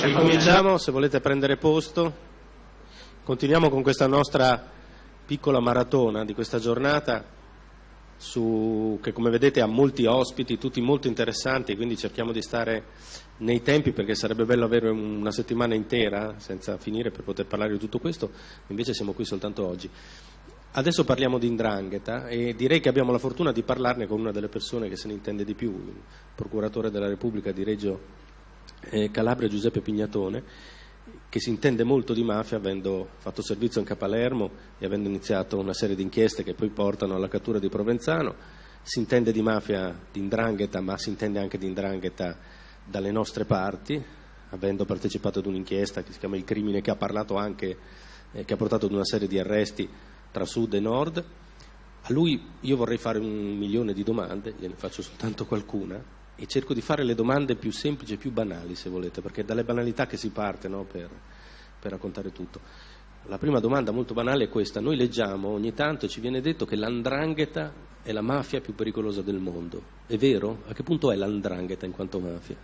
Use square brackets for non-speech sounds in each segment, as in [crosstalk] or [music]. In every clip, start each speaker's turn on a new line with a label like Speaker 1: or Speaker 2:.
Speaker 1: Ricominciamo, se volete prendere posto. Continuiamo con questa nostra piccola maratona di questa giornata su, che come vedete ha molti ospiti, tutti molto interessanti, quindi cerchiamo di stare nei tempi perché sarebbe bello avere una settimana intera senza finire per poter parlare di tutto questo, invece siamo qui soltanto oggi. Adesso parliamo di Indrangheta e direi che abbiamo la fortuna di parlarne con una delle persone che se ne intende di più, il procuratore della Repubblica di Reggio eh, Calabria Giuseppe Pignatone, che si intende molto di mafia avendo fatto servizio anche a Palermo e avendo iniziato una serie di inchieste che poi portano alla cattura di Provenzano. Si intende di mafia di Indrangheta, ma si intende anche di Indrangheta dalle nostre parti, avendo partecipato ad un'inchiesta che si chiama Il crimine, che ha parlato anche, eh, che ha portato ad una serie di arresti tra sud e nord. A lui io vorrei fare un milione di domande, gliene faccio soltanto qualcuna, e cerco di fare le domande più semplici e più banali, se volete, perché è dalle banalità che si parte no, per, per raccontare tutto. La prima domanda molto banale è questa. Noi leggiamo ogni tanto e ci viene detto che l'andrangheta è la mafia più pericolosa del mondo. È vero? A che punto è l'andrangheta in quanto mafia?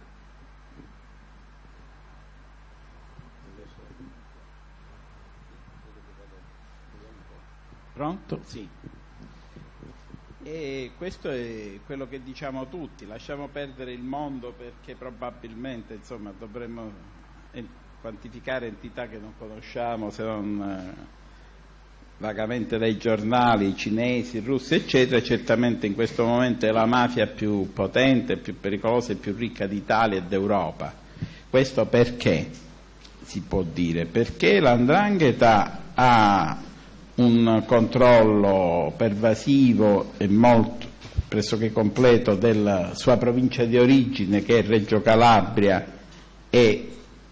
Speaker 2: Pronto? Sì. E questo è quello che diciamo tutti, lasciamo perdere il mondo perché probabilmente insomma, dovremmo quantificare entità che non conosciamo se non eh, vagamente dai giornali cinesi, russi eccetera, certamente in questo momento è la mafia più potente, più pericolosa e più ricca d'Italia e d'Europa. Questo perché si può dire? Perché l'andrangheta ha un controllo pervasivo e molto pressoché completo della sua provincia di origine che è Reggio Calabria e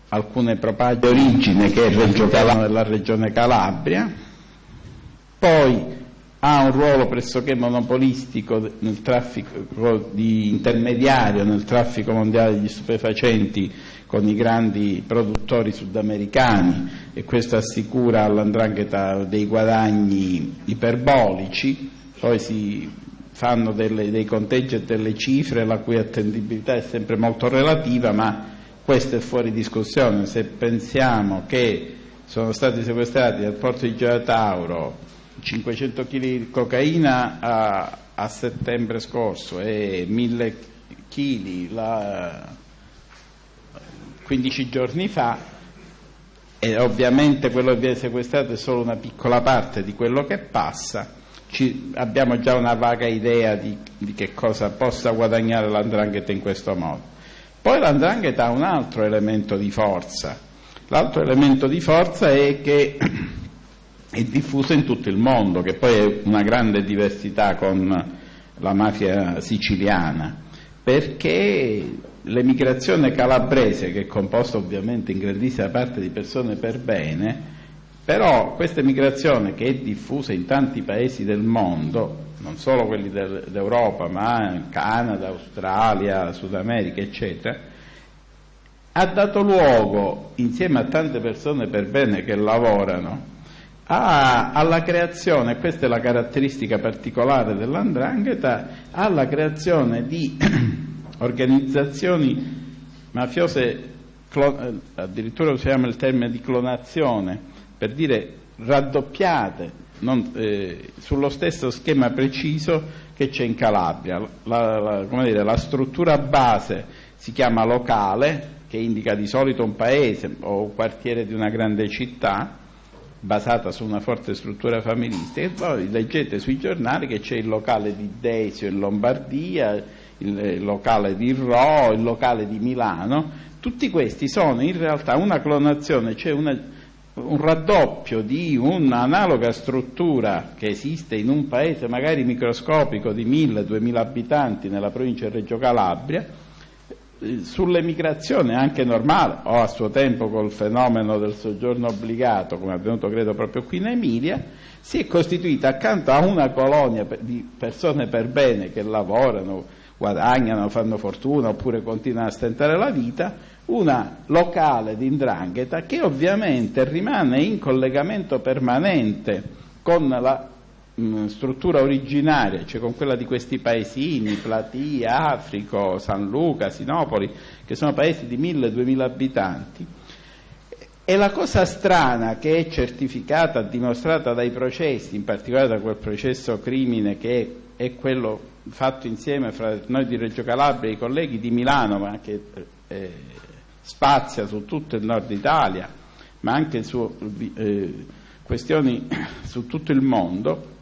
Speaker 2: alcune propaghe di origine che è Reggio Calabria nella regione Calabria, poi ha un ruolo pressoché monopolistico nel traffico di intermediario nel traffico mondiale degli stupefacenti con i grandi produttori sudamericani e questo assicura all'andrangheta dei guadagni iperbolici, poi si fanno delle, dei conteggi e delle cifre la cui attendibilità è sempre molto relativa, ma questo è fuori discussione. Se pensiamo che sono stati sequestrati dal porto di Gioia 500 kg di cocaina a, a settembre scorso e 1000 kg la 15 giorni fa. E ovviamente quello che viene sequestrato è solo una piccola parte di quello che passa, Ci, abbiamo già una vaga idea di, di che cosa possa guadagnare l'andrangheta in questo modo. Poi l'andrangheta ha un altro elemento di forza, l'altro elemento di forza è che è diffuso in tutto il mondo, che poi è una grande diversità con la mafia siciliana, perché l'emigrazione calabrese, che è composta ovviamente in grandissima parte di persone per bene, però questa emigrazione che è diffusa in tanti paesi del mondo, non solo quelli d'Europa, ma Canada, Australia, Sud America, eccetera, ha dato luogo, insieme a tante persone per bene che lavorano, a, alla creazione, questa è la caratteristica particolare dell'andrangheta, alla creazione di [clears throat] organizzazioni mafiose, eh, addirittura usiamo il termine di clonazione, per dire raddoppiate, non, eh, sullo stesso schema preciso che c'è in Calabria. La, la, dire, la, struttura base si chiama locale, che indica di solito un paese o un quartiere di una grande città, basata su una forte struttura familistica, e poi leggete sui giornali che c'è il locale di Desio in Lombardia, il locale di Rho, il locale di Milano, tutti questi sono in realtà una clonazione, cioè una, un raddoppio di un'analoga struttura che esiste in un paese magari microscopico di 1000-2000 abitanti nella provincia di Reggio Calabria, eh, sull'emigrazione anche normale o a suo tempo col fenomeno del soggiorno obbligato come è avvenuto credo proprio qui in Emilia si è costituita accanto a una colonia di persone per bene che lavorano guadagnano, fanno fortuna oppure continuano a stentare la vita, una locale di indrangheta che ovviamente rimane in collegamento permanente con la mh, struttura originaria, cioè con quella di questi paesini, Platia, Africo, San Luca, Sinopoli, che sono paesi di 1000-2000 abitanti, e la cosa strana che è certificata, dimostrata dai processi, in particolare da quel processo crimine che è quello fatto insieme fra noi di Reggio Calabria e i colleghi di Milano, ma che eh, spazia su tutto il nord Italia, ma anche su eh, questioni [coughs] su tutto il mondo,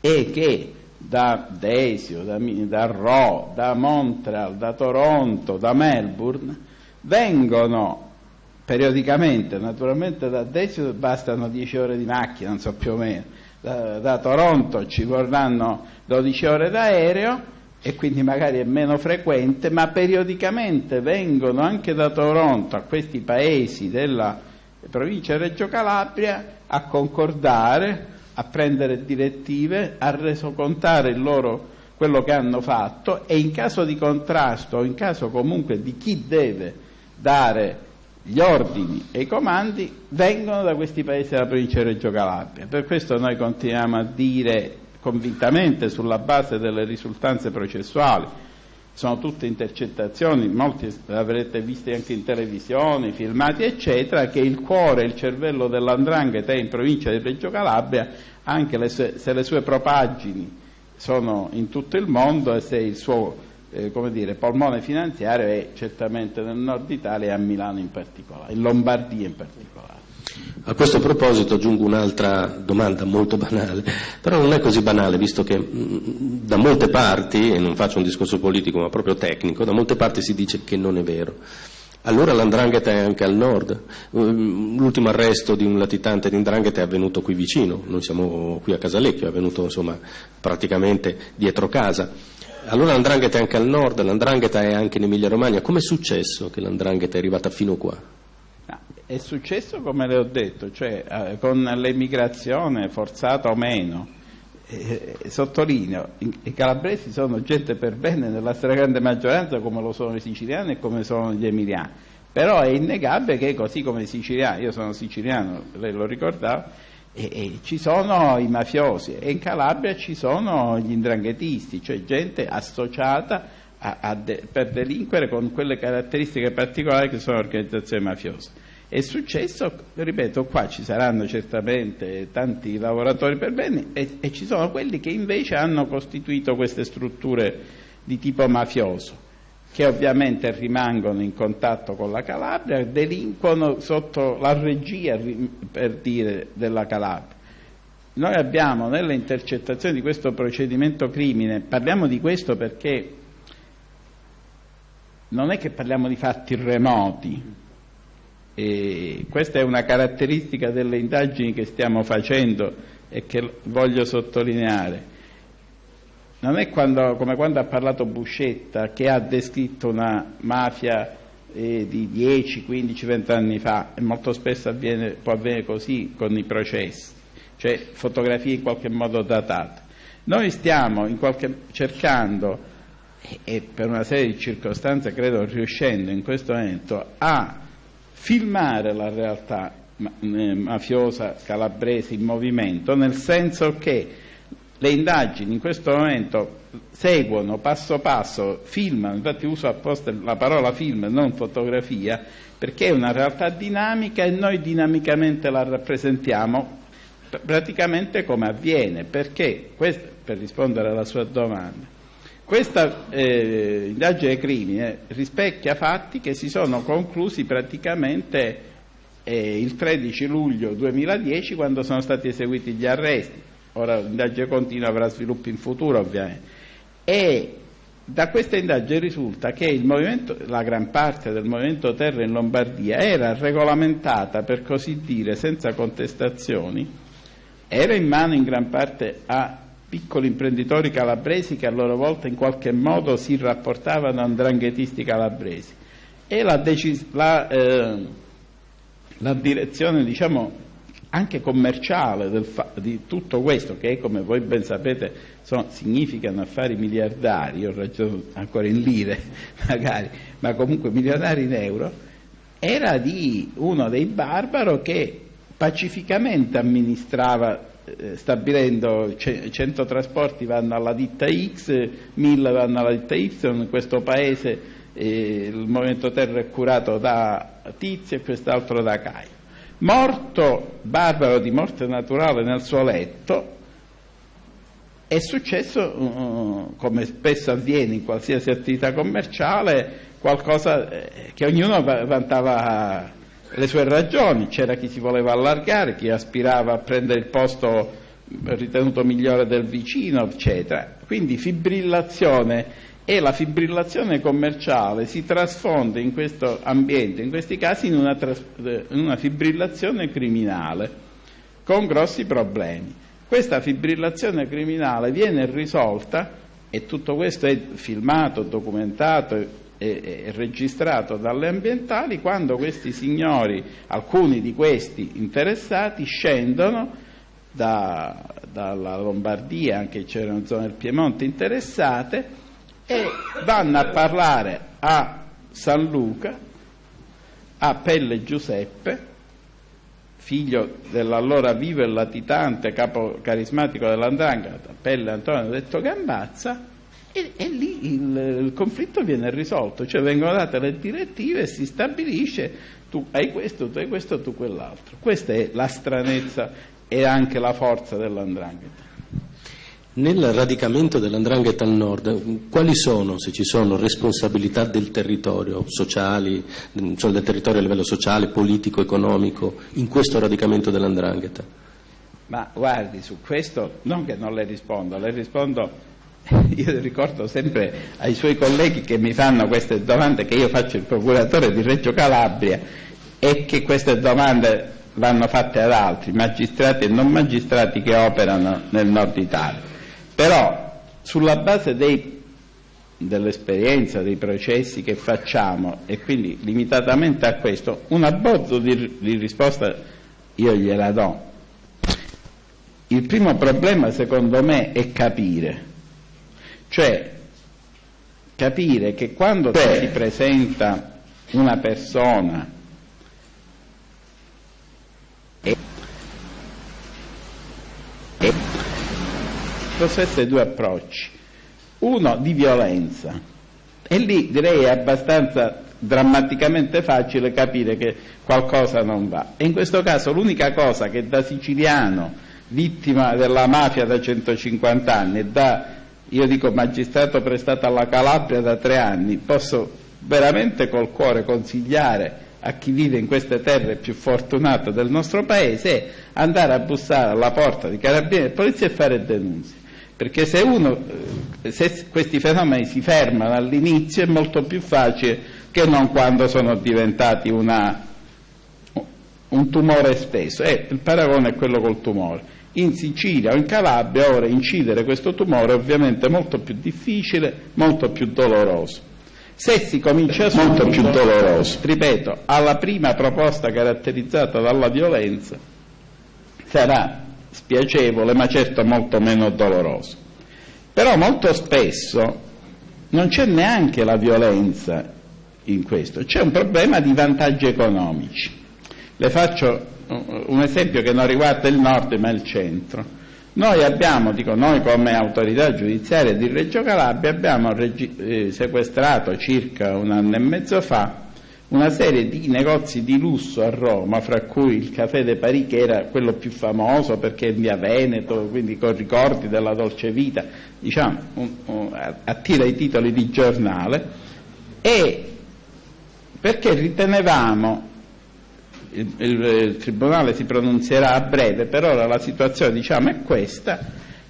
Speaker 2: è che da Desio, da, da Rho, da Montreal, da Toronto, da Melbourne, vengono periodicamente, naturalmente da Desio bastano 10 ore di macchina, non so più o meno, da, da Toronto ci vorranno 12 ore d'aereo e quindi magari è meno frequente, ma periodicamente vengono anche da Toronto a questi paesi della provincia Reggio Calabria a concordare, a prendere direttive, a resocontare loro, quello che hanno fatto e in caso di contrasto o in caso comunque di chi deve dare gli ordini e i comandi vengono da questi paesi della provincia di Reggio Calabria. Per questo noi continuiamo a dire convintamente sulla base delle risultanze processuali, sono tutte intercettazioni, molti avrete visto anche in televisione, filmati eccetera, che il cuore, il cervello dell'andrangheta è in provincia di Reggio Calabria, anche le sue, se le sue propaggini sono in tutto il mondo e se il suo eh, come dire, polmone finanziario è certamente nel nord Italia e a Milano in particolare, in Lombardia in particolare.
Speaker 1: A questo proposito aggiungo un'altra domanda molto banale, però non è così banale, visto che mh, da molte parti, e non faccio un discorso politico ma proprio tecnico, da molte parti si dice che non è vero. Allora l'andrangheta è anche al nord. L'ultimo arresto di un latitante di andrangheta è avvenuto qui vicino, noi siamo qui a Casalecchio, è avvenuto insomma praticamente dietro casa. Allora l'andrangheta è anche al nord, l'andrangheta è anche in Emilia Romagna. Com'è successo che l'andrangheta è arrivata fino qua?
Speaker 2: È successo come le ho detto, cioè eh, con l'emigrazione forzata o meno. Eh, sottolineo, i, i calabresi sono gente per bene nella stragrande maggioranza come lo sono i siciliani e come sono gli emiliani. Però è innegabile che così come i siciliani, io sono siciliano, lei lo ricordava, e, e ci sono i mafiosi e in Calabria ci sono gli indranghetisti, cioè gente associata a, a de, per delinquere con quelle caratteristiche particolari che sono organizzazioni mafiose. È successo, ripeto, qua ci saranno certamente tanti lavoratori per bene e, e ci sono quelli che invece hanno costituito queste strutture di tipo mafioso che ovviamente rimangono in contatto con la Calabria, delinquono sotto la regia, per dire, della Calabria. Noi abbiamo nelle intercettazioni di questo procedimento crimine, parliamo di questo perché non è che parliamo di fatti remoti, e questa è una caratteristica delle indagini che stiamo facendo e che voglio sottolineare non è quando, come quando ha parlato Buscetta che ha descritto una mafia eh, di 10, 15, 20 anni fa e molto spesso avviene, può avvenire così con i processi, cioè fotografie in qualche modo datate. Noi stiamo qualche, cercando e, per una serie di circostanze credo riuscendo in questo momento a filmare la realtà eh, mafiosa calabrese in movimento, nel senso che le indagini in questo momento seguono passo passo, filmano, infatti uso apposta la parola film, non fotografia, perché è una realtà dinamica e noi dinamicamente la rappresentiamo praticamente come avviene, perché, questo, per rispondere alla sua domanda, questa eh, indagine crimine rispecchia fatti che si sono conclusi praticamente eh, il 13 luglio 2010 quando sono stati eseguiti gli arresti ora l'indagine continua avrà sviluppi in futuro ovviamente, e da questa indagine risulta che la gran parte del movimento terra in Lombardia era regolamentata, per così dire, senza contestazioni, era in mano in gran parte a piccoli imprenditori calabresi che a loro volta in qualche modo si rapportavano a ndranghetisti calabresi. E la, la, eh, la direzione diciamo, anche commerciale di tutto questo, che come voi ben sapete sono, significano affari miliardari, io ragiono ancora in lire [laughs] magari, ma comunque miliardari in euro, era di uno dei barbaro che pacificamente amministrava eh, stabilendo 100 trasporti vanno alla ditta X, 1000 vanno alla ditta Y, in questo paese eh, il Movimento Terra è curato da Tizio e quest'altro da Caio. Morto barbaro di morte naturale nel suo letto, è successo, uh, come spesso avviene in qualsiasi attività commerciale, qualcosa eh, che ognuno vantava le sue ragioni, c'era chi si voleva allargare, chi aspirava a prendere il posto ritenuto migliore del vicino, eccetera. Quindi fibrillazione e la fibrillazione commerciale si trasfonde in questo ambiente, in questi casi, in una, in una fibrillazione criminale con grossi problemi. Questa fibrillazione criminale viene risolta e tutto questo è filmato, documentato e, registrato dalle ambientali quando questi signori, alcuni di questi interessati, scendono da, dalla Lombardia, anche c'erano zone del Piemonte interessate, e vanno a parlare a San Luca, a Pelle Giuseppe, figlio dell'allora vivo e latitante capo carismatico dell'Andrangheta, Pelle Antonio detto Gambazza, e, e lì il, il, conflitto viene risolto, cioè vengono date le direttive e si stabilisce tu hai questo, tu hai questo, tu quell'altro. Questa è la stranezza e anche la forza dell'andrangheta.
Speaker 1: Nel radicamento dell'andrangheta al nord, quali sono, se ci sono, responsabilità del territorio, sociali, cioè del territorio a livello sociale, politico, economico, in questo radicamento dell'andrangheta?
Speaker 2: Ma guardi, su questo non che non le rispondo, le rispondo [laughs] io ricordo sempre ai suoi colleghi che mi fanno queste domande che io faccio il procuratore di Reggio Calabria e che queste domande vanno fatte ad altri, magistrati e non magistrati che operano nel nord Italia. Però sulla base dell'esperienza, dei processi che facciamo e quindi limitatamente a questo, un abbozzo di, di risposta io gliela do. Il primo problema secondo me è capire cioè capire che quando si presenta una persona e, e essere due approcci. Uno di violenza. E lì direi è abbastanza drammaticamente facile capire che qualcosa non va. E in questo caso l'unica cosa che da siciliano vittima della mafia da 150 anni e da io dico magistrato prestato alla Calabria da tre anni, posso veramente col cuore consigliare a chi vive in queste terre più fortunate del nostro paese andare a bussare alla porta di carabinieri e polizia e fare denunce. Perché se, uno, se questi fenomeni si fermano all'inizio è molto più facile che non quando sono diventati una, un tumore spesso. Eh, il paragone è quello col tumore in Sicilia o in Calabria ora incidere questo tumore è ovviamente molto più difficile, molto più doloroso. Se si comincia subito, molto più doloroso, ripeto, alla prima proposta caratterizzata dalla violenza sarà spiacevole ma certo molto meno doloroso. Però molto spesso non c'è neanche la violenza in questo, c'è un problema di vantaggi economici. Le faccio un esempio che non riguarda il nord ma il centro. Noi abbiamo, dico noi come autorità giudiziaria di Reggio Calabria, abbiamo eh, sequestrato circa un anno e mezzo fa una serie di negozi di lusso a Roma, fra cui il Café de Paris, che era quello più famoso perché è in via Veneto, quindi con ricordi della dolce vita, diciamo, un, un, attira i titoli di giornale, e perché ritenevamo il, il, il, Tribunale si pronunzierà a breve, per ora la situazione diciamo, è questa,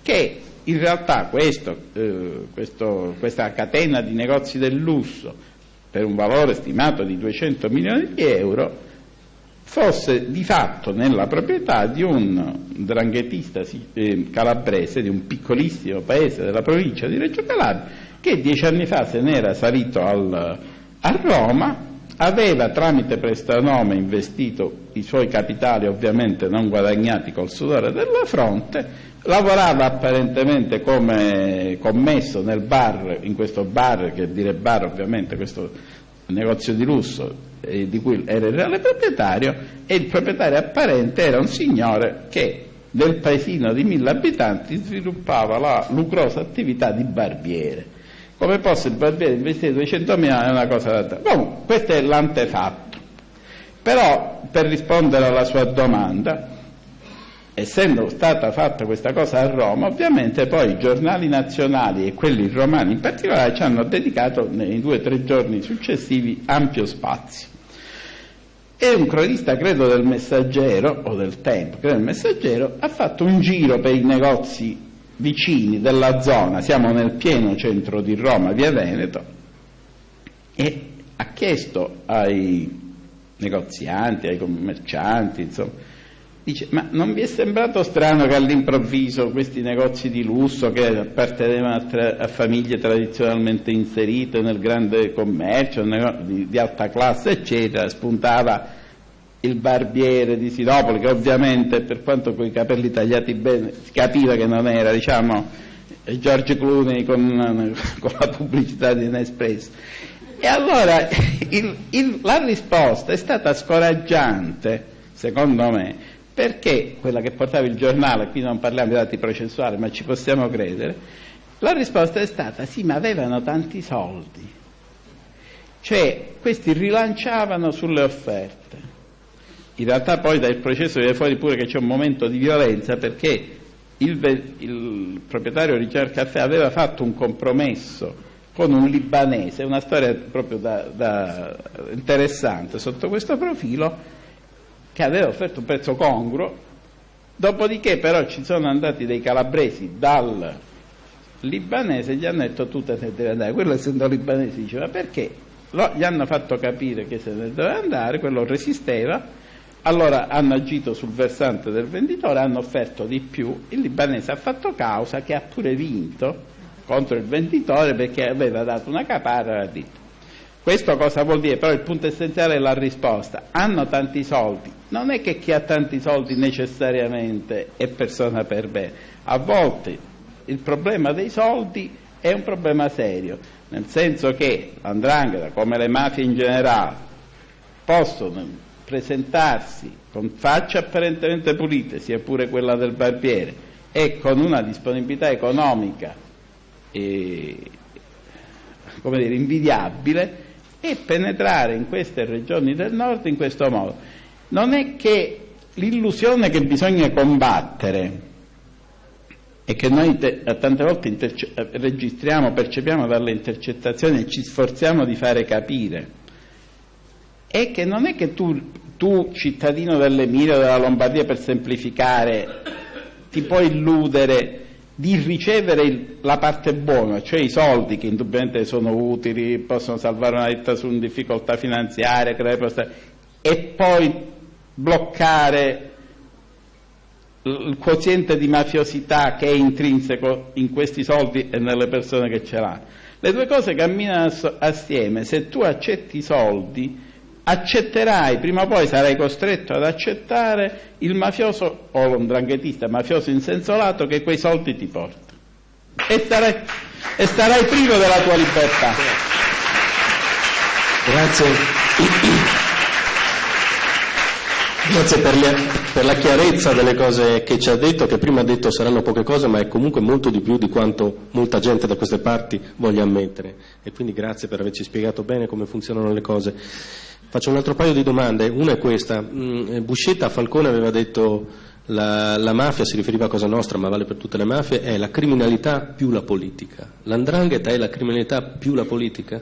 Speaker 2: che in realtà questo, eh, questo, questa catena di negozi del lusso per un valore stimato di 200 milioni di euro fosse di fatto nella proprietà di un dranghetista eh, calabrese di un piccolissimo paese della provincia di Reggio Calabria che dieci anni fa se n'era salito al, a Roma aveva tramite prestanome investito i suoi capitali ovviamente non guadagnati col sudore della fronte, lavorava apparentemente come commesso nel bar, in questo bar, che dire bar ovviamente, questo negozio di lusso eh, di cui era il reale proprietario, e il proprietario apparente era un signore che del paesino di mille abitanti sviluppava la lucrosa attività di barbiere. Come posso il barbiere investire 200 mila è una cosa da. Comunque, questo è l'antefatto. Però, per rispondere alla sua domanda, essendo stata fatta questa cosa a Roma, ovviamente poi i giornali nazionali e quelli romani in particolare ci hanno dedicato nei due o tre giorni successivi ampio spazio. E un cronista, credo del Messaggero, o del Tempo, credo del Messaggero, ha fatto un giro per i negozi vicini della zona, siamo nel pieno centro di Roma, via Veneto, e ha chiesto ai negozianti, ai commercianti, insomma, dice, ma non vi è sembrato strano che all'improvviso questi negozi di lusso che appartenevano a, tra- a famiglie tradizionalmente inserite nel grande commercio, di, di alta classe, eccetera, spuntava il barbiere di Sinopoli, che ovviamente per quanto con i capelli tagliati bene si capiva che non era, diciamo, George Clooney con, con la pubblicità di Nespresso. E allora il, il, la risposta è stata scoraggiante, secondo me, perché quella che portava il giornale, qui non parliamo di dati processuali, ma ci possiamo credere, la risposta è stata sì, ma avevano tanti soldi. Cioè, questi rilanciavano sulle offerte in realtà poi dal processo viene fuori pure che c'è un momento di violenza perché il, il proprietario Richard Caffè aveva fatto un compromesso con un libanese, una storia proprio da, da interessante sotto questo profilo, che aveva offerto un prezzo congruo, dopodiché però ci sono andati dei calabresi dal libanese e gli hanno detto tu te ne devi andare, quello essendo libanese diceva perché? Lo, gli hanno fatto capire che se ne doveva andare, quello resisteva, allora hanno agito sul versante del venditore, hanno offerto di più, il libanese ha fatto causa che ha pure vinto contro il venditore perché aveva dato una caparra e ha Questo cosa vuol dire? Però il punto essenziale è la risposta. Hanno tanti soldi. Non è che chi ha tanti soldi necessariamente è persona per bene. A volte il problema dei soldi è un problema serio, nel senso che l'andrangheta, come le mafie in generale, possono presentarsi con facce apparentemente pulite, sia pure quella del barbiere, e con una disponibilità economica eh, dire, invidiabile, e penetrare in queste regioni del nord in questo modo. Non è che l'illusione che bisogna combattere e che noi te, tante volte registriamo, percepiamo dalle intercettazioni e ci sforziamo di fare capire, è che non è che tu, tu cittadino dell'Emilia o della Lombardia, per semplificare, ti puoi illudere di ricevere il, la parte buona, cioè i soldi che indubbiamente sono utili, possono salvare una ditta su una difficoltà finanziaria, e poi bloccare il quoziente di mafiosità che è intrinseco in questi soldi e nelle persone che ce l'hanno. Le due cose camminano assieme, se tu accetti i soldi accetterai, prima o poi sarai costretto ad accettare il mafioso o l'ondranghetista mafioso insensolato che quei soldi ti porta e sarai, e sarai privo della tua libertà.
Speaker 1: Grazie. Grazie per, le, per, la chiarezza delle cose che ci ha detto, che prima ha detto saranno poche cose, ma è comunque molto di più di quanto molta gente da queste parti voglia ammettere. E quindi grazie per averci spiegato bene come funzionano le cose. Faccio un altro paio di domande, una è questa. Mm, Buscetta Falcone aveva detto la, la mafia, si riferiva a Cosa Nostra, ma vale per tutte le mafie, è la criminalità più la politica. L'andrangheta è la criminalità più la politica?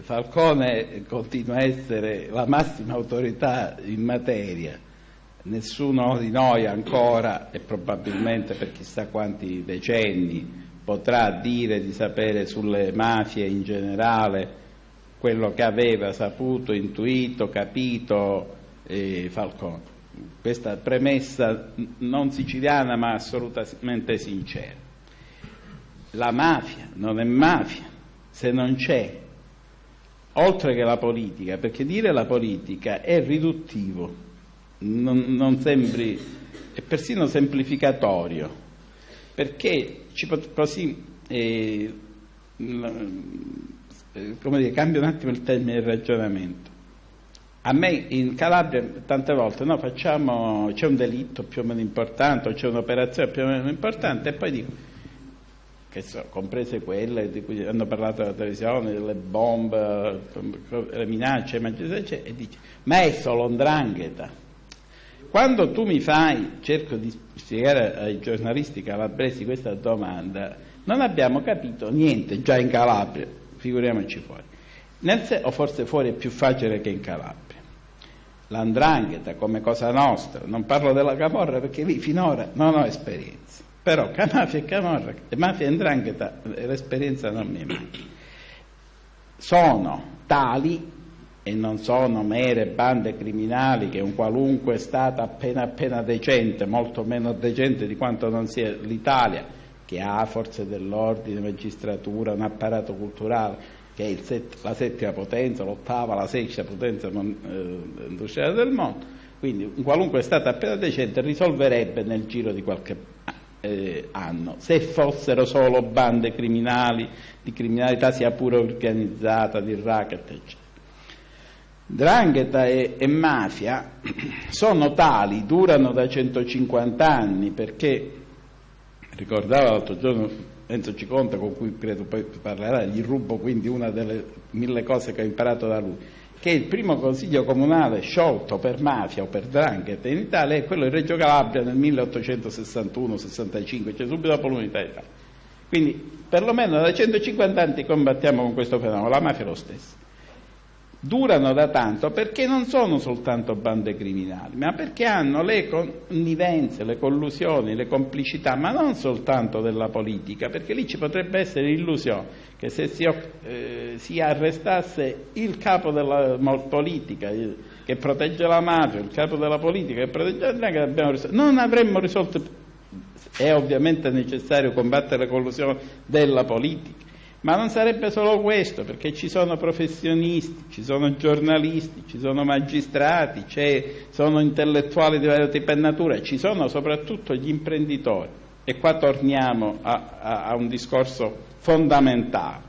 Speaker 2: Falcone continua a essere la massima autorità in materia. Nessuno di noi ancora, e probabilmente per chissà quanti decenni, potrà dire di sapere sulle mafie in generale quello che aveva saputo, intuito, capito eh, Falcone. Questa premessa non siciliana ma assolutamente sincera. La mafia non è mafia se non c'è, oltre che la politica, perché dire la politica è riduttivo, non, non sembri, è persino semplificatorio, perché così eh, eh, come dire, cambia un attimo il termine del ragionamento. A me in Calabria tante volte no, facciamo, c'è un delitto più o meno importante o c'è un'operazione più o meno importante e poi dico, so, comprese quelle di cui hanno parlato alla televisione, delle bombe, le minacce, e dice, ma è solo ndrangheta. Quando tu mi fai, cerco di spiegare ai giornalisti calabresi questa domanda, non abbiamo capito niente già in Calabria, figuriamoci fuori. Nel se- o forse fuori è più facile che in Calabria. L'andrangheta come cosa nostra, non parlo della camorra perché lì finora non ho esperienza, però [laughs] mafia e camorra, mafia e andrangheta l'esperienza non mi manca. Sono tali e non sono mere bande criminali che un qualunque Stato appena appena decente, molto meno decente di quanto non sia l'Italia, che ha forze dell'ordine, magistratura, un apparato culturale, che è set, la settima potenza, l'ottava, la sesta potenza eh, industriale del mondo, quindi un qualunque Stato appena decente risolverebbe nel giro di qualche eh, anno, se fossero solo bande criminali, di criminalità sia pure organizzata, di racket, eccetera. Drangheta e, e, mafia [clears throat] sono tali, durano da 150 anni perché, ricordava l'altro giorno Enzo Ciconta con cui credo poi parlerà, gli rubo quindi una delle mille cose che ho imparato da lui, che il primo consiglio comunale sciolto per mafia o per drangheta in Italia è quello di Reggio Calabria nel 1861-65, cioè subito dopo l'unità d'Italia. Quindi perlomeno da 150 anni combattiamo con questo fenomeno, la mafia è lo stesso durano da tanto perché non sono soltanto bande criminali, ma perché hanno le connivenze, le collusioni, le complicità, ma non soltanto della politica, perché lì ci potrebbe essere l'illusione che se si, eh, si arrestasse il capo della politica che protegge la mafia, il capo della politica che protegge la mafia, non avremmo risolto. È ovviamente necessario combattere le collusioni della politica ma non sarebbe solo questo, perché ci sono professionisti, ci sono giornalisti, ci sono magistrati, ci sono intellettuali di vario tipo e natura, ci sono soprattutto gli imprenditori. E qua torniamo a, a, a un discorso fondamentale.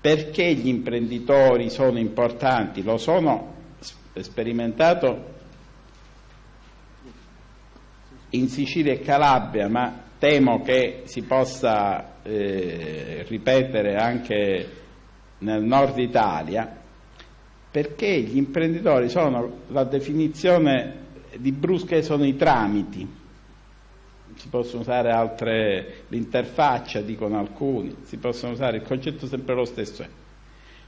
Speaker 2: Perché gli imprenditori sono importanti? Lo sono sperimentato in Sicilia e Calabria, ma temo che si possa eh, ripetere anche nel nord Italia, perché gli imprenditori sono, la definizione di Brusche sono i tramiti, si possono usare altre, l'interfaccia dicono alcuni, si possono usare, il concetto è sempre lo stesso,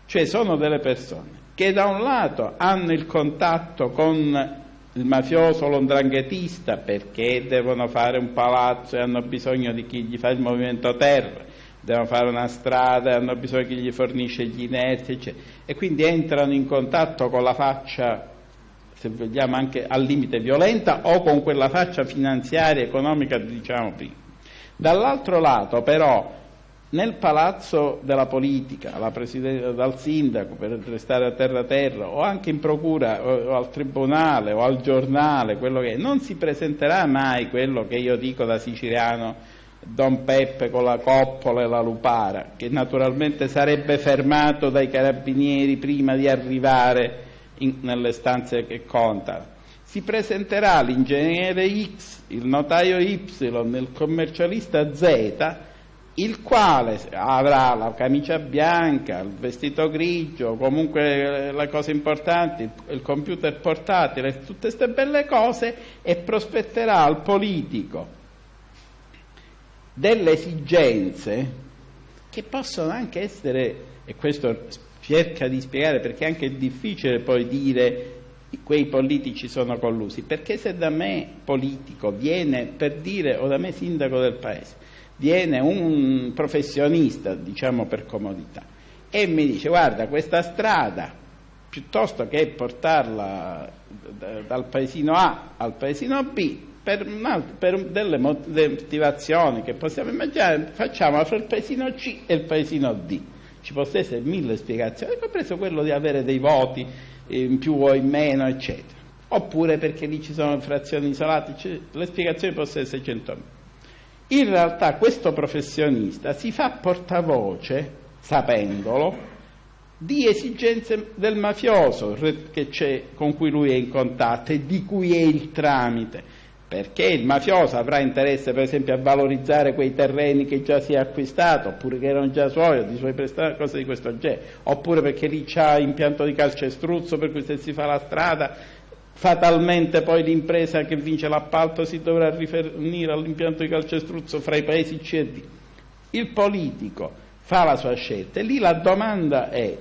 Speaker 2: cioè sono delle persone che da un lato hanno il contatto con il mafioso, l'ondranghetista, perché devono fare un palazzo e hanno bisogno di chi gli fa il movimento terra, devono fare una strada e hanno bisogno di chi gli fornisce gli inerti, eccetera. E quindi entrano in contatto con la faccia, se vogliamo anche al limite violenta, o con quella faccia finanziaria, economica, diciamo prima. Dall'altro lato, però, nel palazzo della politica, dal sindaco per restare a terra terra, o anche in procura o, al tribunale o al giornale, quello che è, non si presenterà mai quello che io dico da siciliano Don Peppe con la coppola e la lupara, che naturalmente sarebbe fermato dai carabinieri prima di arrivare in, nelle stanze che contano. Si presenterà l'ingegnere X, il notaio Y, il commercialista Z, il quale avrà la camicia bianca, il vestito grigio, comunque le cose importanti, il computer portatile, tutte queste belle cose e prospetterà al politico delle esigenze che possono anche essere, e questo cerca di spiegare perché è anche difficile poi dire quei politici sono collusi, perché se da me politico viene per dire, o da me sindaco del paese, viene un professionista, diciamo per comodità, e mi dice guarda questa strada, piuttosto che portarla dal paesino A al paesino B, per, per delle motivazioni che possiamo immaginare, facciamo fra il paesino C e il paesino D. Ci possono essere mille spiegazioni, compreso quello di avere dei voti in più o in meno, eccetera. Oppure perché lì ci sono frazioni isolate, le spiegazioni possono essere 100.000. In realtà questo professionista si fa portavoce, sapendolo, di esigenze del mafioso con cui lui è in contatto e di cui è il tramite. Perché il mafioso avrà interesse per esempio a valorizzare quei terreni che già si è acquistato oppure che erano già suoi o di suoi prestati, cose di questo genere oppure perché lì c'ha impianto di calcestruzzo per cui se si fa la strada fatalmente poi l'impresa che vince l'appalto si dovrà rifornire all'impianto di calcestruzzo fra i paesi C e D. Il politico fa la sua scelta e lì la domanda è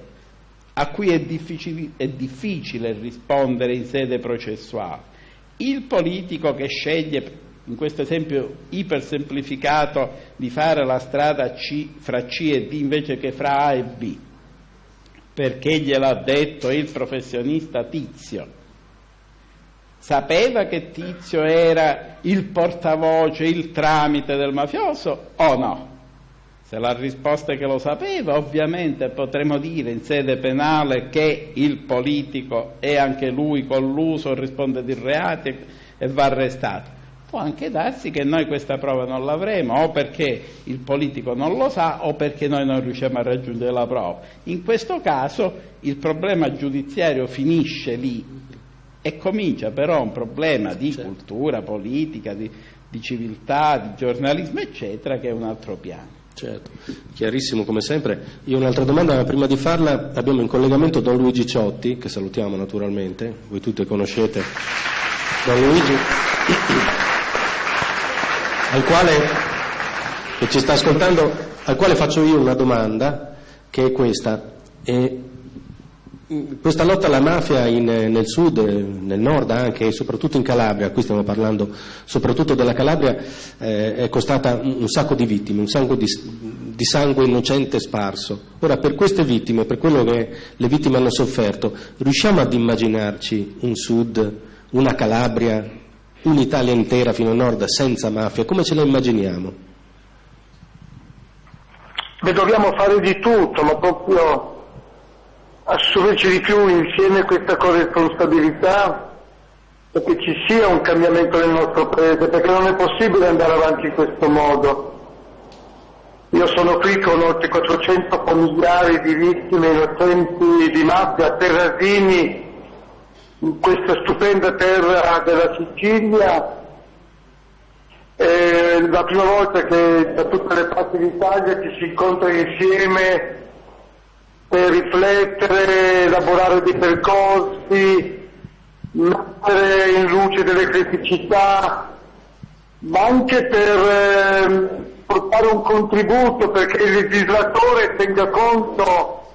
Speaker 2: a cui è difficile, è difficile rispondere in sede processuale. Il politico che sceglie, in questo esempio ipersemplificato, di fare la strada C, fra C e D invece che fra A e B, perché gliel'ha detto il professionista Tizio, sapeva che Tizio era il portavoce, il tramite del mafioso o no? Se la risposta è che lo sapeva, ovviamente potremmo dire in sede penale che il politico è anche lui colluso, risponde di reati e va arrestato. Può anche darsi che noi questa prova non l'avremo, o perché il politico non lo sa, o perché noi non riusciamo a raggiungere la prova. In questo caso il problema giudiziario finisce lì e comincia però un problema di certo. cultura politica, di, di civiltà, di giornalismo, eccetera, che è un altro piano.
Speaker 1: Certo, chiarissimo come sempre. Io un'altra domanda, ma prima di farla abbiamo in collegamento Don Luigi Ciotti, che salutiamo naturalmente, voi tutti conoscete Don Luigi, al quale, che ci sta ascoltando, al quale faccio io una domanda, che è questa. E questa lotta alla mafia in, nel sud, nel nord anche e soprattutto in Calabria, qui stiamo parlando soprattutto della Calabria, eh, è costata un sacco di vittime, un sacco di, di, sangue innocente sparso. Ora per queste vittime, per quello che le vittime hanno sofferto, riusciamo ad immaginarci un sud, una Calabria, un'Italia intera fino a nord senza mafia? Come ce la immaginiamo?
Speaker 3: Beh, dobbiamo fare di tutto, ma proprio assumerci di più insieme questa corresponsabilità perché ci sia un cambiamento nel nostro paese, perché non è possibile andare avanti in questo modo. Io sono qui con oltre 400 familiari di vittime innocenti di mafia Terrasini, in questa stupenda terra della Sicilia. È la prima volta che da tutte le parti d'Italia ci si incontra insieme per riflettere, elaborare dei percorsi, mettere in luce delle criticità, ma anche per eh, portare un contributo perché il legislatore tenga conto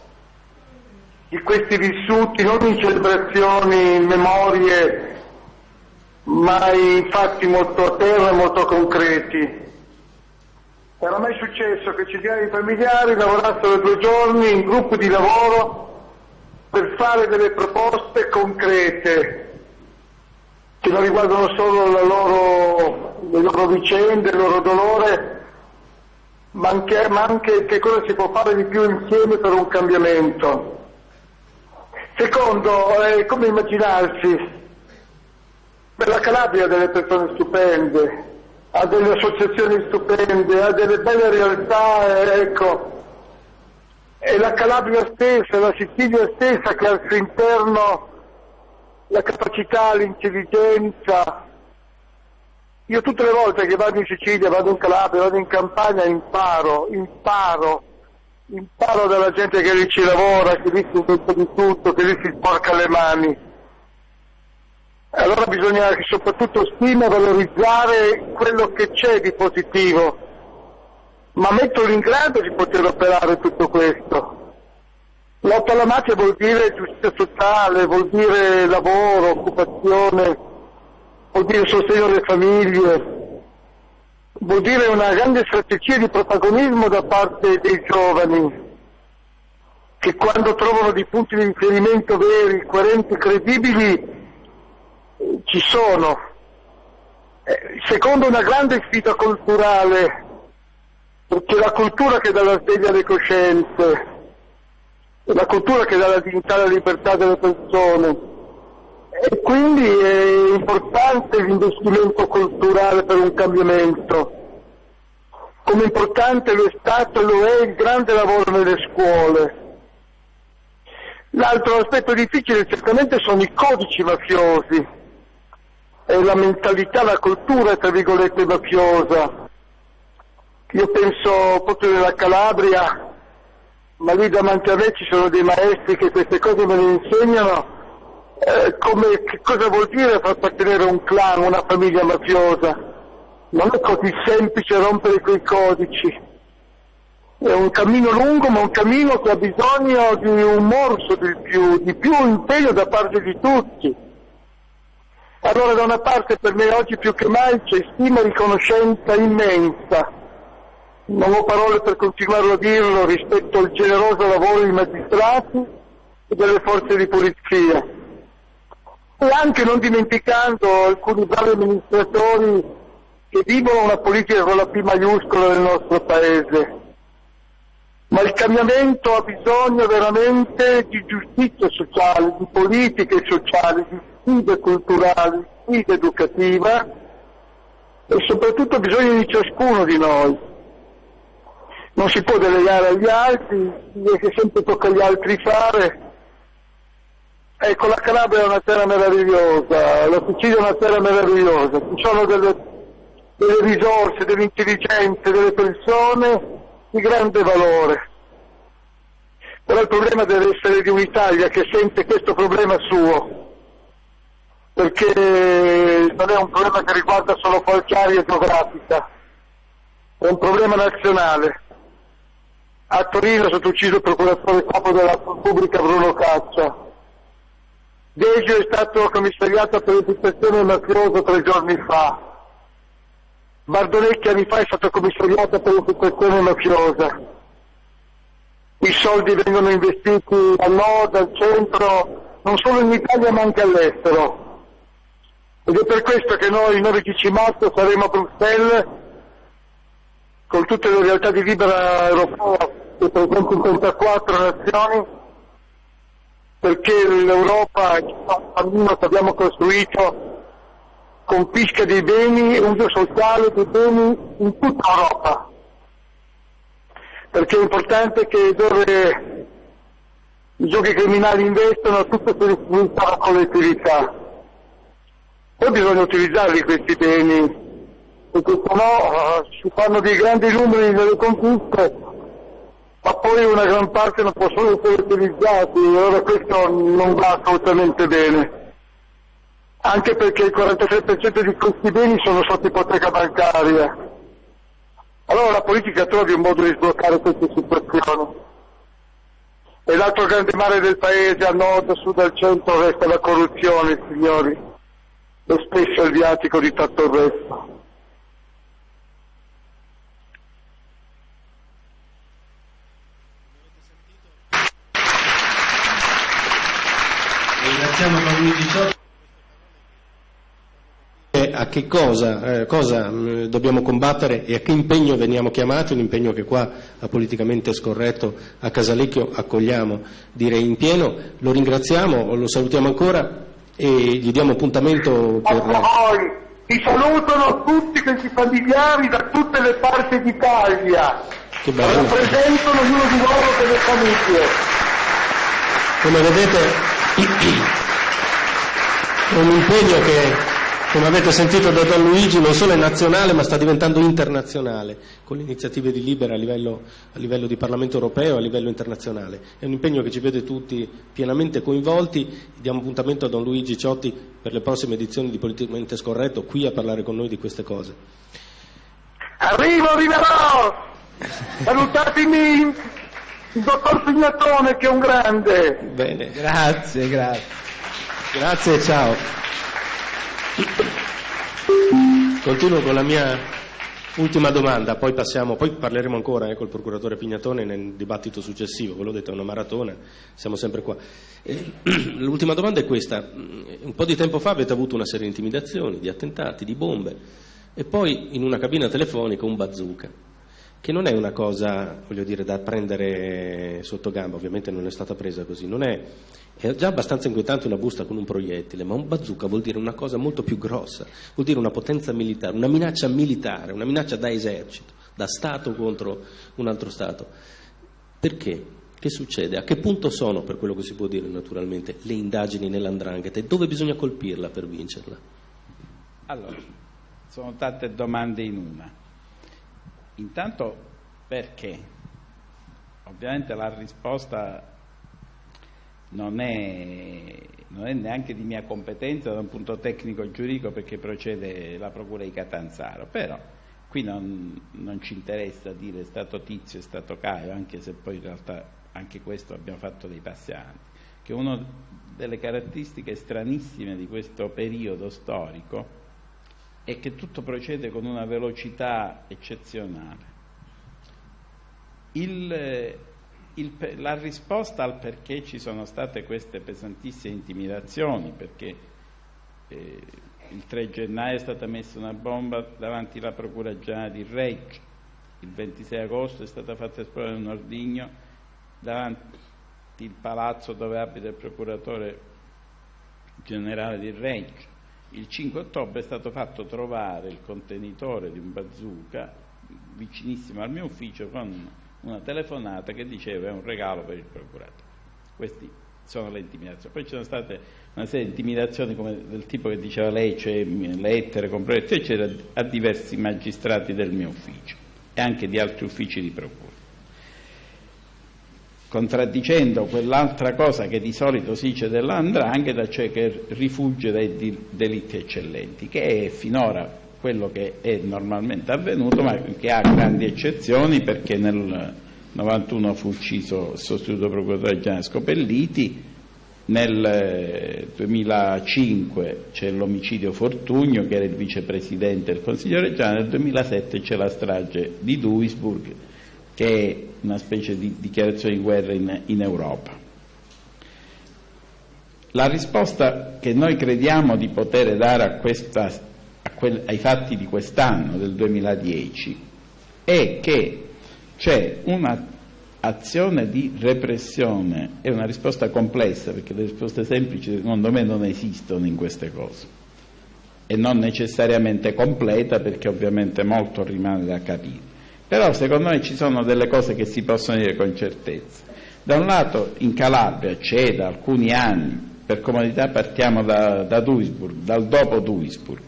Speaker 3: di questi vissuti non in celebrazioni, in memorie, ma in fatti molto a terra e molto concreti. Era mai successo che centinaia di familiari lavorassero due giorni in gruppi di lavoro per fare delle proposte concrete che non riguardano solo loro, le loro vicende, il loro dolore, ma anche, ma anche che cosa si può fare di più insieme per un cambiamento. Secondo, eh, come immaginarsi? Per la Calabria delle persone stupende, ha delle associazioni stupende, ha delle belle realtà, ecco. È la Calabria stessa, la Sicilia stessa che ha al suo interno la capacità, l'intelligenza. Io tutte le volte che vado in Sicilia, vado in Calabria, vado in Campania, imparo, imparo, imparo dalla gente che lì ci lavora, che lì si mette di tutto, che lì si sporca le mani allora bisogna soprattutto stima valorizzare quello che c'è di positivo, ma metterlo in grado di poter operare tutto questo. Lotta alla mafia vuol dire giustizia sociale, vuol dire lavoro, occupazione, vuol dire sostegno alle famiglie, vuol dire una grande strategia di protagonismo da parte dei giovani, che quando trovano dei punti di riferimento veri, coerenti, credibili, ci sono. Eh, secondo una grande sfida culturale, perché la cultura che dà la sveglia alle coscienze, la cultura che dà la dignità e la libertà delle persone, e quindi è importante l'investimento culturale per un cambiamento, come importante lo è stato e lo è il grande lavoro nelle scuole L'altro aspetto difficile certamente sono i codici mafiosi, è la mentalità, la cultura, tra virgolette, mafiosa. Io penso proprio nella Calabria, ma lì davanti a me ci sono dei maestri che queste cose me le insegnano, eh, come, che cosa vuol dire far appartenere un clan, una famiglia mafiosa. Non è così semplice rompere quei codici. È un cammino lungo, ma un cammino che ha bisogno di un morso di più, di più impegno da parte di tutti. Allora da una parte per me oggi più che mai c'è stima e riconoscenza immensa. Non ho parole per continuare a dirlo rispetto al generoso lavoro dei magistrati e delle forze di polizia. E anche non dimenticando alcuni bravi amministratori che vivono una politica con la P maiuscola del nostro Paese ma il cambiamento ha bisogno veramente di giustizia sociale, di politiche sociali, di sfide culturali, sfide educativa e soprattutto bisogno di ciascuno di noi. Non si può delegare agli altri, che sempre tocca agli altri fare. Ecco, la Calabria è una terra meravigliosa, la Sicilia è una terra meravigliosa, ci sono delle, delle risorse, delle intelligenze, delle persone di grande valore. Però il problema deve essere di un'Italia che sente questo problema suo, perché non è un problema che riguarda solo qualche area geografica, è un problema nazionale. A Torino è stato ucciso il procuratore capo della Repubblica Bruno Caccia. Deggio è stato commissariato per infiltrazione mafiosa tre giorni fa. Bardonecchi anni fa è stato commissariato per infiltrazione mafiosa. I soldi vengono investiti al nord, al centro, non solo in Italia ma anche all'estero. Ed è per questo che noi il 9-10 marzo saremo a Bruxelles con tutte le realtà di libera europea che presenti in 34 nazioni perché l'Europa, il cammino che abbiamo costruito confisca dei beni, uso sociale dei beni in tutta Europa. Perché è importante che dove i giochi criminali investono tutto si risulta alla collettività. Poi bisogna utilizzarli questi beni, perché sennò uh, si fanno dei grandi numeri nelle conquiste, ma poi una gran parte non possono essere utilizzati, allora questo non va assolutamente bene anche perché il 46% di questi beni sono sotto ipoteca bancaria. Allora la politica trovi un modo di sbloccare queste situazioni. E l'altro grande mare del paese, a nord, a sud, al centro, resta la corruzione, signori, e spesso il viatico di tutto il resto.
Speaker 1: Ringraziamo Ciotti. A che cosa, eh, cosa mh, dobbiamo combattere e a che impegno veniamo chiamati, un impegno che qua a politicamente scorretto a Casalecchio accogliamo direi in pieno, lo ringraziamo, lo salutiamo ancora e gli diamo appuntamento per...
Speaker 3: A voi, ti salutano tutti questi familiari da tutte le parti d'Italia,
Speaker 1: Che bello.
Speaker 3: rappresentano ognuno di loro delle famiglie.
Speaker 1: Come vedete [clears throat] è un impegno che, come avete sentito da Don Luigi, non solo è nazionale ma sta diventando internazionale, con le iniziative di Libera a livello, a livello di Parlamento europeo e a livello internazionale. È un impegno che ci vede tutti pienamente coinvolti. Diamo appuntamento a Don Luigi Ciotti per le prossime edizioni di Politicamente Scorretto, qui a parlare con noi di queste cose.
Speaker 3: Arrivo, arriverò! Salutatemi il dottor Pignatone che è un grande.
Speaker 1: Bene,
Speaker 2: Grazie, grazie.
Speaker 1: grazie, ciao. Continuo con la mia ultima domanda, poi, passiamo, poi parleremo ancora eh, col procuratore Pignatone nel dibattito successivo, ve l'ho detto è una maratona, siamo sempre qua. Eh, [clears throat] l'ultima domanda è questa, un po' di tempo fa avete avuto una serie di intimidazioni, di attentati, di bombe e poi in una cabina telefonica un bazooka che non è una cosa, voglio dire, da prendere sotto gamba, ovviamente non è stata presa così, non è, è già abbastanza inquietante una busta con un proiettile, ma un bazooka vuol dire una cosa molto più grossa, vuol dire una potenza militare, una minaccia militare, una minaccia da esercito, da Stato contro un altro Stato. Perché? Che succede? A che punto sono, per quello che si può dire naturalmente, le indagini nell'andrangheta e dove bisogna colpirla per vincerla?
Speaker 2: Allora, sono tante domande in una. Intanto perché? Ovviamente la risposta non è, non è, neanche di mia competenza da un punto tecnico giuridico perché procede la Procura di Catanzaro, però qui non, non ci interessa dire è stato Tizio, è stato Caio, anche se poi in realtà anche questo abbiamo fatto dei passi avanti, che una delle caratteristiche stranissime di questo periodo storico è che tutto procede con una velocità eccezionale. Il, il, la risposta al perché ci sono state queste pesantissime intimidazioni, perché eh, il 3 gennaio è stata messa una bomba davanti alla Procura Generale di Reggio, il 26 agosto è stata fatta esplodere un ordigno davanti il palazzo dove abita il procuratore generale di Reggio. Il 5 ottobre è stato fatto trovare il contenitore di un bazooka vicinissimo al mio ufficio con una telefonata che diceva è un regalo per il procuratore. Queste sono le intimidazioni. Poi ci sono state una serie di intimidazioni come del tipo che diceva lei, cioè lettere, comprometti, eccetera, a diversi magistrati del mio ufficio e anche di altri uffici di procura contraddicendo quell'altra cosa che di solito si dice dell'andrangheta, cioè che rifugge dai delitti eccellenti, che è finora quello che è normalmente avvenuto, ma che ha grandi eccezioni perché nel 91 fu ucciso il sostituto procuratore generale Scopelliti, nel 2005 c'è l'omicidio Fortugno che era il vicepresidente del Consiglio regionale, nel 2007 c'è la strage di Duisburg che una specie di dichiarazione di guerra in, in Europa. La risposta che noi crediamo di poter dare a questa, a quel, ai fatti di quest'anno, del 2010, è che c'è un'azione di repressione, è una risposta complessa perché le risposte semplici secondo me non esistono in queste cose e non necessariamente completa perché ovviamente molto rimane da capire. Però secondo me ci sono delle cose che si possono dire con certezza. Da un lato in Calabria c'è da alcuni anni, per comodità partiamo da, da Duisburg, dal dopo Duisburg,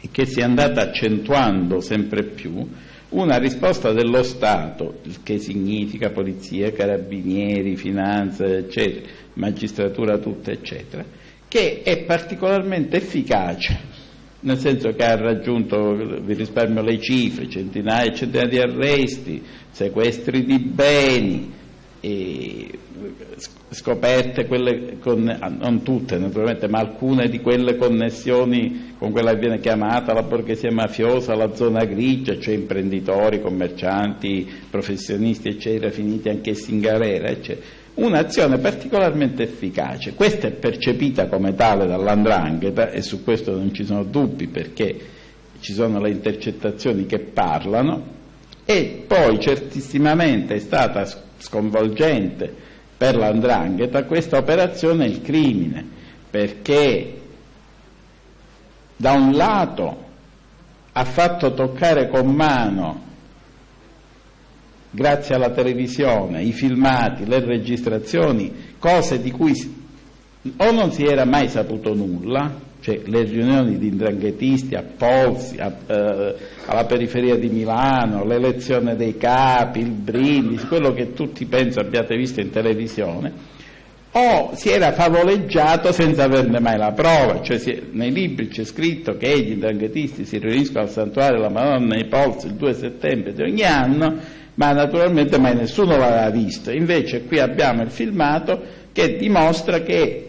Speaker 2: e che si è andata accentuando sempre più, una risposta dello Stato, che significa polizia, carabinieri, finanza, eccetera, magistratura tutta, eccetera, che è particolarmente efficace nel senso che ha raggiunto, vi risparmio le cifre, centinaia e centinaia di arresti, sequestri di beni, scoperte quelle con, non tutte naturalmente, ma alcune di quelle connessioni con quella che viene chiamata la borghesia mafiosa, la zona grigia, cioè imprenditori, commercianti, professionisti, eccetera, finiti anch'essi in galera, eccetera un'azione particolarmente efficace. Questa è percepita come tale dall'andrangheta e su questo non ci sono dubbi perché ci sono le intercettazioni che parlano e poi certissimamente è stata sconvolgente per l'andrangheta questa operazione il crimine perché da un lato ha fatto toccare con mano grazie alla televisione, i filmati, le registrazioni, cose di cui o non si era mai saputo nulla, cioè le riunioni di indranghetisti a Polsi, a, eh, alla periferia di Milano, l'elezione dei capi, il brindisi, quello che tutti penso abbiate visto in televisione, o si era favoleggiato senza averne mai la prova, cioè si, nei libri c'è scritto che gli indranghetisti si riuniscono al santuario della Madonna nei Polsi il 2 settembre di ogni anno ma naturalmente mai nessuno l'aveva visto. Invece qui abbiamo il filmato che dimostra che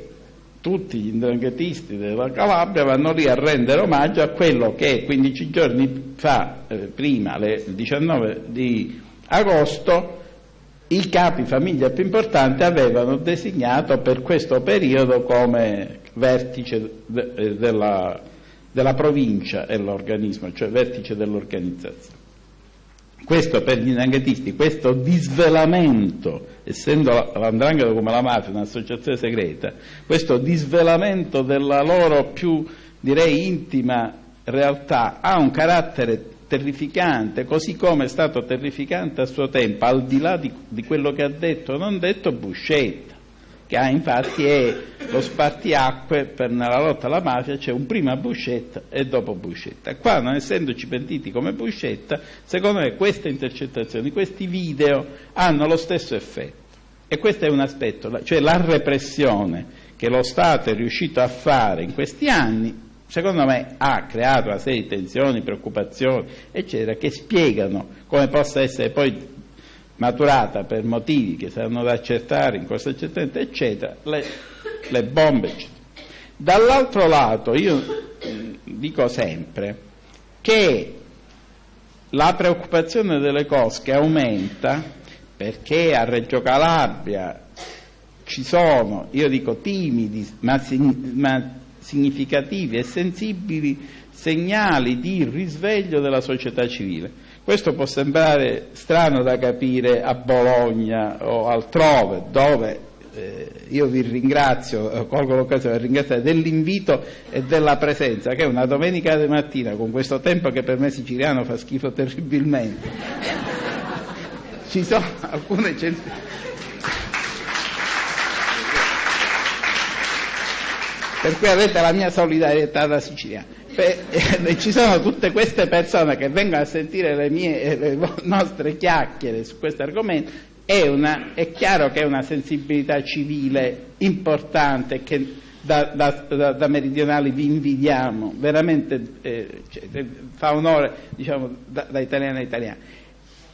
Speaker 2: tutti gli indranghetisti della Calabria vanno lì a rendere omaggio a quello che 15 giorni fa, eh, prima, il 19 di agosto, i capi famiglia più importanti avevano designato per questo periodo come vertice de, eh, della, della provincia e l'organismo, cioè vertice dell'organizzazione. Questo per gli indanghetisti, questo disvelamento, essendo l'andrangheta come la mafia un'associazione segreta, questo disvelamento della loro più, direi, intima realtà ha un carattere terrificante, così come è stato terrificante a suo tempo, al di là di, di quello che ha detto non detto Buscetta, che infatti è lo spartiacque per nella lotta alla mafia, c'è un prima Buscetta e dopo Buscetta. Qua, non essendoci pentiti come Buscetta, secondo me queste intercettazioni, questi video hanno lo stesso effetto. E questo è un aspetto, cioè la repressione che lo Stato è riuscito a fare in questi anni secondo me ha creato una serie di tensioni, preoccupazioni, eccetera, che spiegano come possa essere poi maturata per motivi che saranno da accertare in corso accertamento, eccetera, le, le bombe, eccetera. Dall'altro lato io dico sempre che la preoccupazione delle cosche aumenta perché a Reggio Calabria ci sono, io dico timidi, ma, ma significativi e sensibili segnali di risveglio della società civile. Questo può sembrare strano da capire a Bologna o altrove, dove eh, io vi ringrazio, eh, colgo l'occasione per ringraziare dell'invito e della presenza, che è una domenica di mattina con questo tempo che per me siciliano fa schifo terribilmente. [laughs] Ci sono alcune centinaia per cui avete la mia solidarietà da Sicilia. Eh, ci sono tutte queste persone che vengono a sentire le, mie, le nostre chiacchiere su questo argomento, è, una, è, chiaro che è una sensibilità civile importante che da, da, da, da meridionali vi invidiamo, veramente eh, cioè, fa onore diciamo, da, italiani a italiani.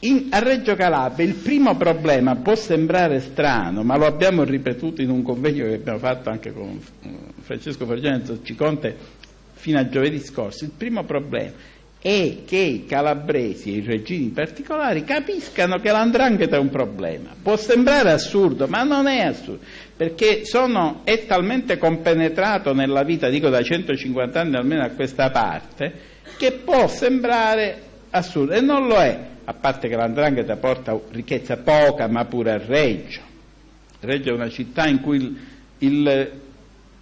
Speaker 2: In, a Reggio Calabria il primo problema può sembrare strano, ma lo abbiamo ripetuto in un convegno che abbiamo fatto anche con Francesco Forgione e Zocciconte fino a giovedì scorso. Il primo problema è che i calabresi e i regini particolari capiscano che l'andrangheta è un problema. Può sembrare assurdo, ma non è assurdo, perché sono, è talmente compenetrato nella vita, dico da 150 anni almeno a questa parte, che può sembrare assurdo, e non lo è a parte che l'andrangheta porta ricchezza poca ma pure a Reggio. Reggio è una città in cui il,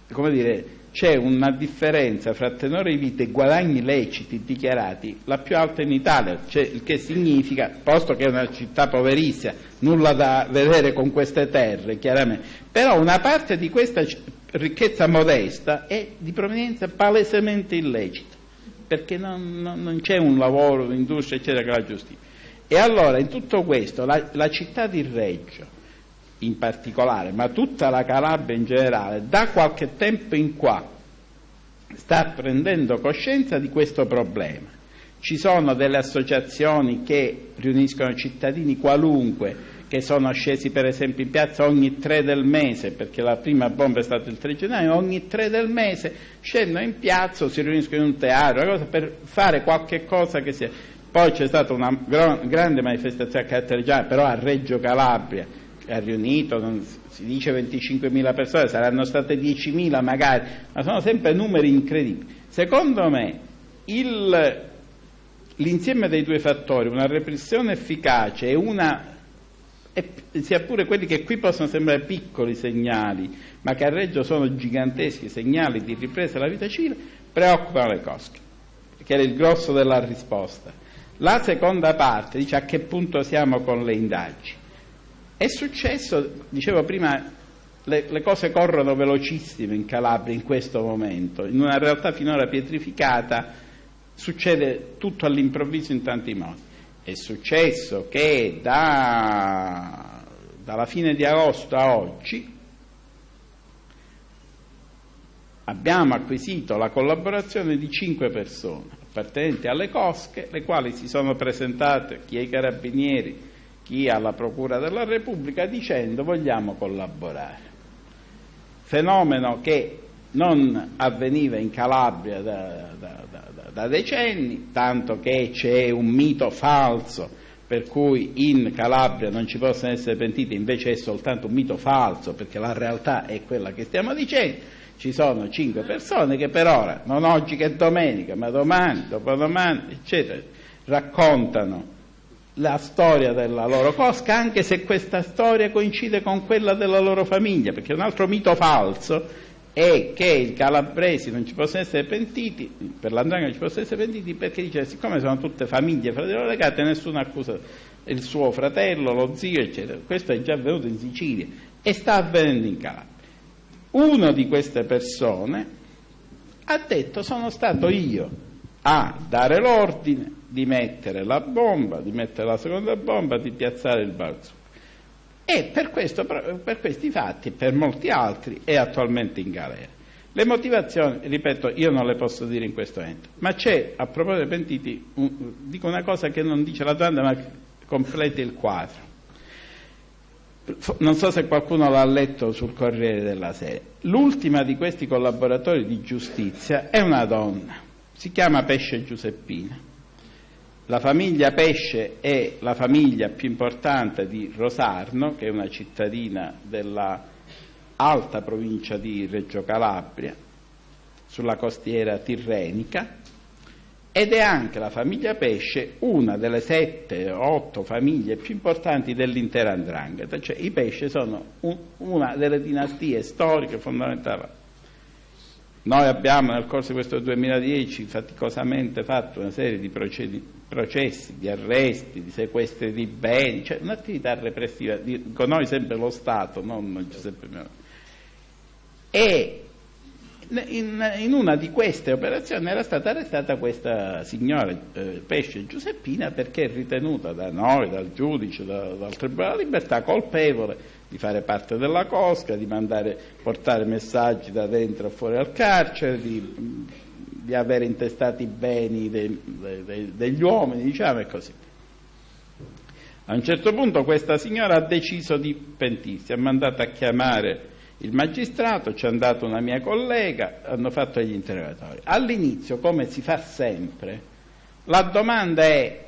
Speaker 2: il, dire, c'è una differenza fra tenore di vita e guadagni leciti dichiarati la più alta in Italia, cioè, il che significa, posto che è una città poverissima, nulla da vedere con queste terre, chiaramente, però una parte di questa ricchezza modesta è di provenienza palesemente illecita, perché non, non, non c'è un lavoro, un'industria, eccetera, che la giustifica. E allora in tutto questo la, la città di Reggio in particolare, ma tutta la Calabria in generale, da qualche tempo in qua sta prendendo coscienza di questo problema. Ci sono delle associazioni che riuniscono cittadini qualunque che sono scesi per esempio in piazza ogni tre del mese, perché la prima bomba è stata il 3 gennaio, ogni tre del mese scendono in piazza si riuniscono in un teatro, per fare qualche cosa che sia poi c'è stata una grande manifestazione a carattere generale, però a Reggio Calabria, ha riunito, si dice 25.000 persone, saranno state 10.000 magari, ma sono sempre numeri incredibili. Secondo me il, l'insieme dei due fattori, una repressione efficace e una e sia pure quelli che qui possono sembrare piccoli segnali, ma che a Reggio sono giganteschi segnali di ripresa della vita civile, preoccupano le cosche, che era il grosso della risposta. La seconda parte dice a che punto siamo con le indagini. È successo, dicevo prima, le, le, cose corrono velocissime in Calabria in questo momento, in una realtà finora pietrificata succede tutto all'improvviso in tanti modi. È successo che da, dalla fine di agosto a oggi abbiamo acquisito la collaborazione di cinque persone appartenenti alle cosche, le quali si sono presentate chi ai carabinieri, chi alla Procura della Repubblica dicendo vogliamo collaborare. Fenomeno che non avveniva in Calabria da, da, da, da decenni, tanto che c'è un mito falso per cui in Calabria non ci possono essere pentiti, invece è soltanto un mito falso, perché la realtà è quella che stiamo dicendo ci sono cinque persone che per ora, non oggi che è domenica, ma domani, dopodomani, eccetera, raccontano la storia della loro cosca, anche se questa storia coincide con quella della loro famiglia, perché un altro mito falso è che i calabresi non ci possono essere pentiti, per l'andrangheta non ci possono essere pentiti perché dice siccome sono tutte famiglie fratello legate nessuno accusa il suo fratello, lo zio eccetera. Questo è già avvenuto in Sicilia e sta avvenendo in Calabria. Uno di queste persone ha detto sono stato io a dare l'ordine di mettere la bomba, di mettere la seconda bomba, di piazzare il balzo. E per, questo, per questi fatti e per molti altri è attualmente in galera. Le motivazioni, ripeto, io non le posso dire in questo momento, ma c'è, a proposito dei pentiti, un, dico una cosa che non dice la domanda ma completa il quadro. Non so se qualcuno l'ha letto sul Corriere della Sera. L'ultima di questi collaboratori di giustizia è una donna, si chiama Pesce Giuseppina. La famiglia Pesce è la famiglia più importante di Rosarno, che è una cittadina della alta provincia di Reggio Calabria, sulla costiera tirrenica, ed è anche la famiglia Pesce una delle sette o otto famiglie più importanti dell'intera Andrangheta, cioè i Pesce sono un, una delle dinastie storiche fondamentali noi abbiamo nel corso di questo 2010 faticosamente fatto una serie di processi, di arresti, di sequestri di beni, cioè un'attività repressiva, con noi sempre lo Stato, non Giuseppe Meloni. E in, in, una di queste operazioni era stata arrestata questa signora eh, Pesce Giuseppina perché è ritenuta da noi, dal giudice, da, dal Tribunale della Libertà colpevole di fare parte della cosca, di mandare, portare messaggi da dentro a fuori al carcere, di, di avere intestati i beni de, de, de, degli uomini, diciamo e così. A un certo punto questa signora ha deciso di pentirsi, ha mandato a chiamare il magistrato, ci è andata una mia collega, hanno fatto gli interrogatori. All'inizio, come si fa sempre, la domanda è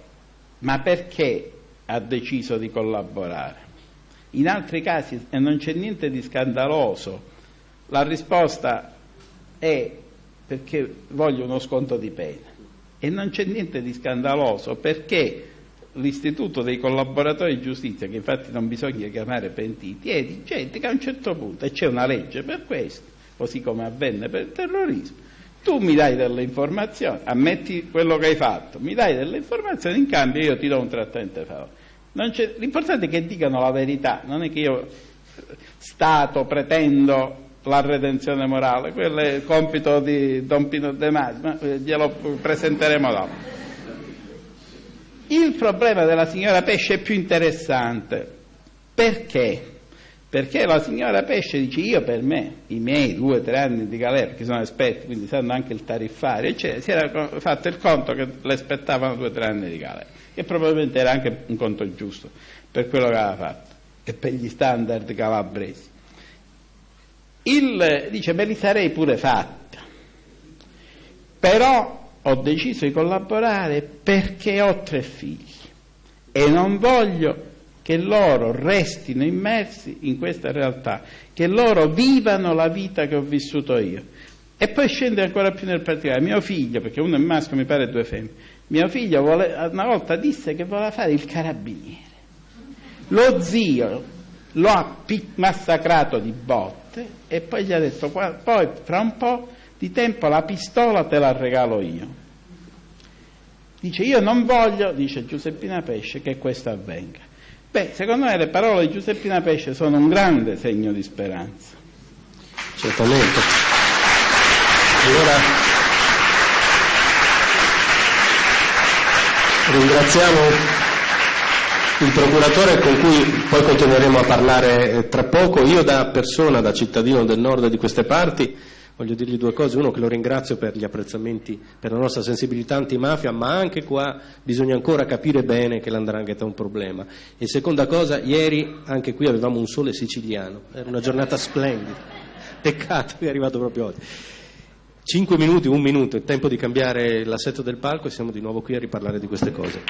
Speaker 2: ma perché ha deciso di collaborare? In altri casi, e non c'è niente di scandaloso, la risposta è perché voglio uno sconto di pena. E non c'è niente di scandaloso perché l'istituto dei collaboratori di giustizia, che infatti non bisogna chiamare pentiti, è di gente che a un certo punto, e c'è una legge per questo, così come avvenne per il terrorismo, tu mi dai delle informazioni, ammetti quello che hai fatto, mi dai delle informazioni, in cambio io ti do un trattamento favore. L'importante è che dicano la verità, non è che io Stato pretendo la redenzione morale, quello è il compito di Don Pino De Masi, ma eh, glielo presenteremo dopo. Il problema della signora Pesce è più interessante. Perché? Perché la signora Pesce dice io per me, i miei due o tre anni di galera, perché sono esperti, quindi sanno anche il tariffario, eccetera, si era fatto il conto che le spettavano due o tre anni di galera che probabilmente era anche un conto giusto per quello che aveva fatto e per gli standard calabresi. Il, dice, me li sarei pure fatta, però ho deciso di collaborare perché ho tre figli e non voglio che loro restino immersi in questa realtà, che loro vivano la vita che ho vissuto io. E poi scende ancora più nel particolare, mio figlio, perché uno è maschio, mi pare due femmine, mio figlio vuole, una volta disse che voleva fare il carabiniere. Lo zio lo ha massacrato di botte e poi gli ha detto, poi fra un po' di tempo la pistola te la regalo io. Dice, io non voglio, dice Giuseppina Pesce, che questo avvenga. Beh, secondo me le parole di Giuseppina Pesce sono un grande segno di speranza.
Speaker 1: Certamente. Allora, Ringraziamo il procuratore con cui poi continueremo a parlare eh, tra poco. Io da persona, da cittadino del nord di queste parti, voglio dirgli due cose. Uno che lo ringrazio per gli apprezzamenti, per la nostra sensibilità antimafia, ma anche qua bisogna ancora capire bene che l'andrangheta è un problema. E seconda cosa, ieri anche qui avevamo un sole siciliano, era una giornata splendida. [laughs] Peccato che è arrivato proprio oggi. Cinque minuti, un minuto, è tempo di cambiare l'assetto del palco e siamo di nuovo qui a riparlare di queste cose.